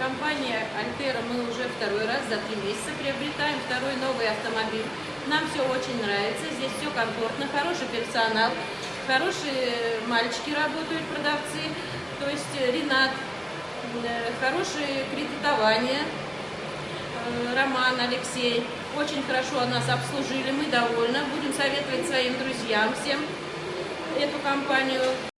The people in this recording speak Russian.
компания Альтера мы уже второй раз за три месяца приобретаем второй новый автомобиль. Нам все очень нравится, здесь все комфортно, хороший персонал, хорошие мальчики работают, продавцы, то есть э, Ренат, э, хорошее кредитование, э, Роман, Алексей. Очень хорошо нас обслужили, мы довольны. Будем советовать своим друзьям всем эту компанию.